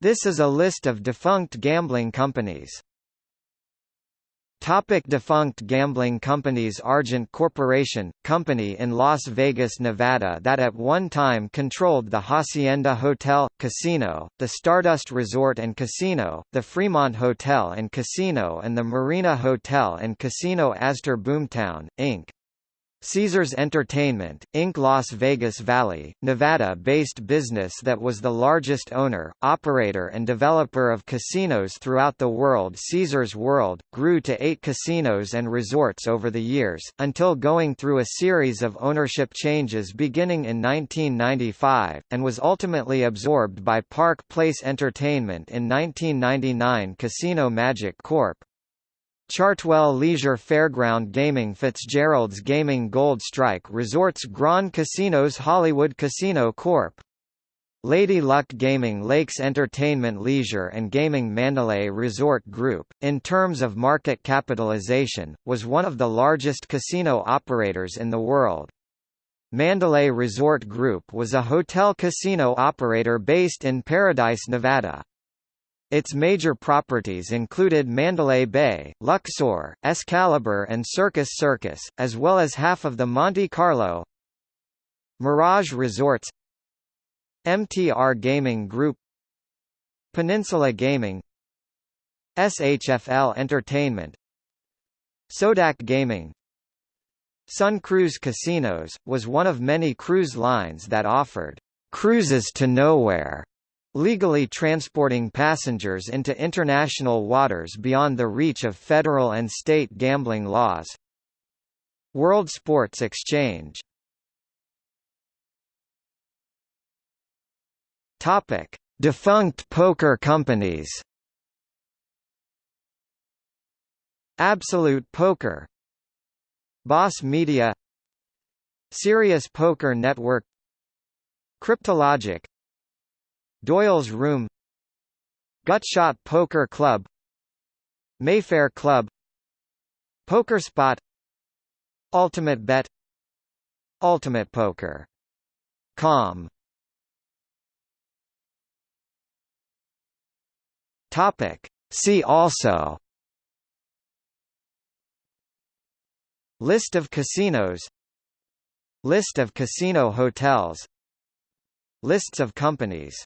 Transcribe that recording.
This is a list of defunct gambling companies. Topic defunct gambling companies Argent Corporation, company in Las Vegas, Nevada that at one time controlled the Hacienda Hotel, Casino, the Stardust Resort and Casino, the Fremont Hotel and Casino and the Marina Hotel and Casino Aztar Boomtown, Inc. Caesars Entertainment, Inc. Las Vegas Valley, Nevada-based business that was the largest owner, operator and developer of casinos throughout the world Caesars World, grew to eight casinos and resorts over the years, until going through a series of ownership changes beginning in 1995, and was ultimately absorbed by Park Place Entertainment in 1999 Casino Magic Corp., Chartwell Leisure Fairground Gaming Fitzgerald's Gaming Gold Strike Resorts Grand Casinos Hollywood Casino Corp. Lady Luck Gaming Lakes Entertainment Leisure and Gaming Mandalay Resort Group, in terms of market capitalization, was one of the largest casino operators in the world. Mandalay Resort Group was a hotel casino operator based in Paradise, Nevada. Its major properties included Mandalay Bay, Luxor, Excalibur and Circus Circus, as well as half of the Monte Carlo Mirage Resorts MTR Gaming Group Peninsula Gaming SHFL Entertainment Sodak Gaming. SunCruz Casinos, was one of many cruise lines that offered cruises to nowhere legally transporting passengers into international waters beyond the reach of federal and state gambling laws. World Sports Exchange. Topic: Defunct poker companies. Absolute Poker. Boss Media. Cereus Poker Network. Cryptologic Doyle's Room Gutshot Poker Club Mayfair Club Poker Spot Ultimate Bet Ultimate Poker. Com. Topic. See also. List of casinos. List of casino hotels. Lists of companies